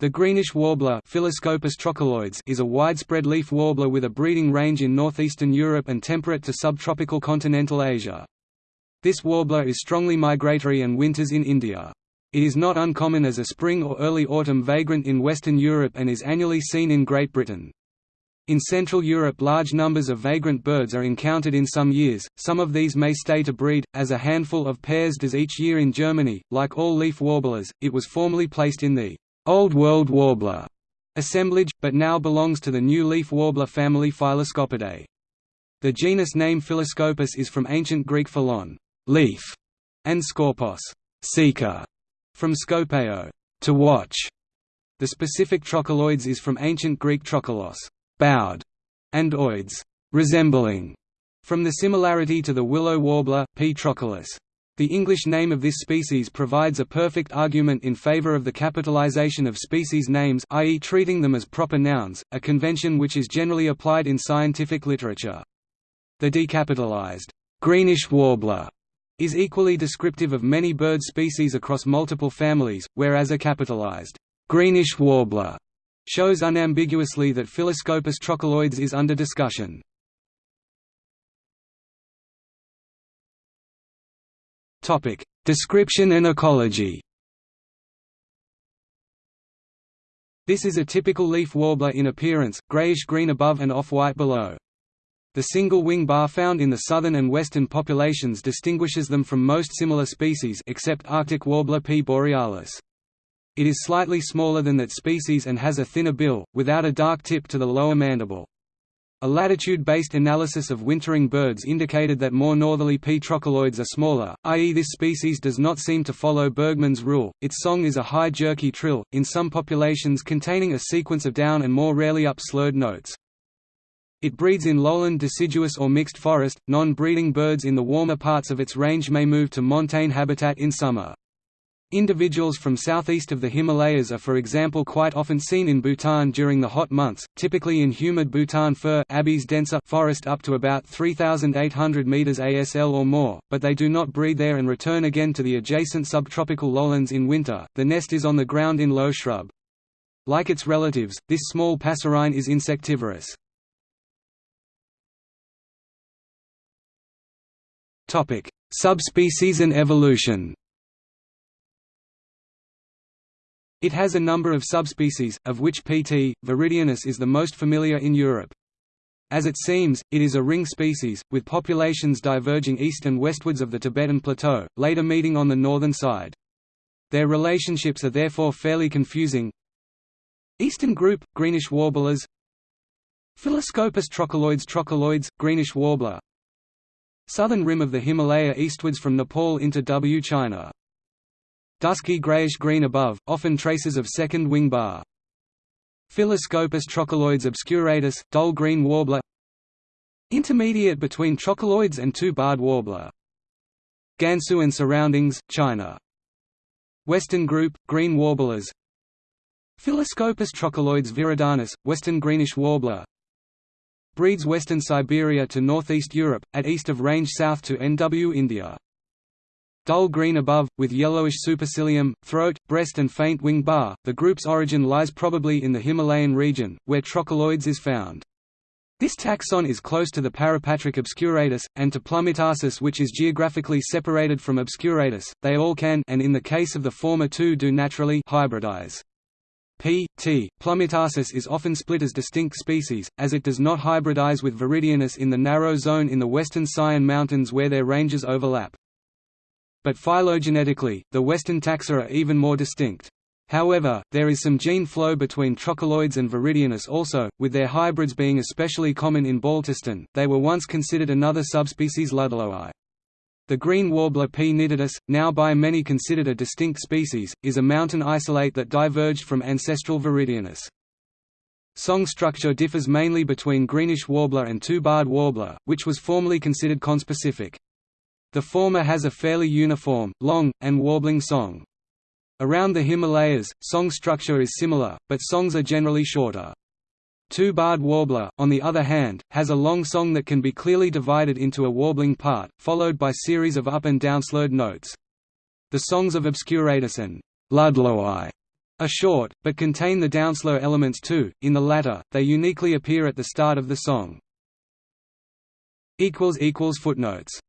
The greenish warbler is a widespread leaf warbler with a breeding range in northeastern Europe and temperate to subtropical continental Asia. This warbler is strongly migratory and winters in India. It is not uncommon as a spring or early autumn vagrant in Western Europe and is annually seen in Great Britain. In Central Europe large numbers of vagrant birds are encountered in some years, some of these may stay to breed, as a handful of pairs does each year in Germany. Like all leaf warblers, it was formerly placed in the Old World warbler assemblage, but now belongs to the new leaf warbler family Phylloscopidae. The genus name Phylloscopus is from ancient Greek phyllon leaf, and scorpos seeker, from skopeo to watch. The specific trochiloides is from ancient Greek trochilos bowed, and oids resembling, from the similarity to the willow warbler, P. trochilus. The English name of this species provides a perfect argument in favor of the capitalization of species names i.e. treating them as proper nouns, a convention which is generally applied in scientific literature. The decapitalized greenish warbler is equally descriptive of many bird species across multiple families, whereas a capitalized greenish warbler shows unambiguously that Phylloscopus trochiloides is under discussion. Topic: Description and ecology. This is a typical leaf warbler in appearance, grayish-green above and off-white below. The single wing bar found in the southern and western populations distinguishes them from most similar species except Arctic warbler P. borealis. It is slightly smaller than that species and has a thinner bill, without a dark tip to the lower mandible. A latitude-based analysis of wintering birds indicated that more northerly P. are smaller, i.e. this species does not seem to follow Bergmann's rule. Its song is a high jerky trill, in some populations containing a sequence of down and more rarely up slurred notes. It breeds in lowland deciduous or mixed forest. Non-breeding birds in the warmer parts of its range may move to montane habitat in summer. Individuals from southeast of the Himalayas are for example quite often seen in Bhutan during the hot months, typically in humid Bhutan fir forest up to about 3,800 meters ASL or more, but they do not breed there and return again to the adjacent subtropical lowlands in winter. The nest is on the ground in low shrub. Like its relatives, this small passerine is insectivorous. Subspecies and evolution. It has a number of subspecies, of which Pt. viridanus is the most familiar in Europe. As it seems, it is a ring species, with populations diverging east and westwards of the Tibetan Plateau, later meeting on the northern side. Their relationships are therefore fairly confusing. Eastern group, greenish warblers Phylloscopus trochiloides trochiloides, greenish warbler Southern rim of the Himalaya eastwards from Nepal into W China Dusky grayish-green above, often traces of second wing bar. Phylloscopus trochiloides obscuratus, dull green warbler. Intermediate between trochiloides and two-barred warbler. Gansu and surroundings, China. Western group, green warblers. Phylloscopus trochiloides viridanus, western greenish warbler. Breeds western Siberia to northeast Europe, at east of range south to NW India dull green above, with yellowish supercilium, throat, breast and faint wing bar. The group's origin lies probably in the Himalayan region, where trochiloides is found. This taxon is close to the parapatric obscuratus, and to Plumbeitarsus which is geographically separated from obscuratus, they all can and in the case of the former two do naturally hybridize. P. T. plumbeitarsus is often split as distinct species, as it does not hybridize with Viridanus in the narrow zone in the western Sayan Mountains where their ranges overlap. But phylogenetically, the western taxa are even more distinct. However, there is some gene flow between trochiloides and viridanus also, with their hybrids being especially common in Baltistan. They were once considered another subspecies Ludlowii. The green warbler P. nitidus, now by many considered a distinct species, is a mountain isolate that diverged from ancestral viridanus. Song structure differs mainly between greenish warbler and two-barred warbler, which was formerly considered conspecific. The former has a fairly uniform, long, and warbling song. Around the Himalayas, song structure is similar, but songs are generally shorter. Two-barred warbler, on the other hand, has a long song that can be clearly divided into a warbling part, followed by series of up and down slurred notes. The songs of Obscuratus and Ludlowii are short, but contain the downslur elements too. In the latter, they uniquely appear at the start of the song. Footnotes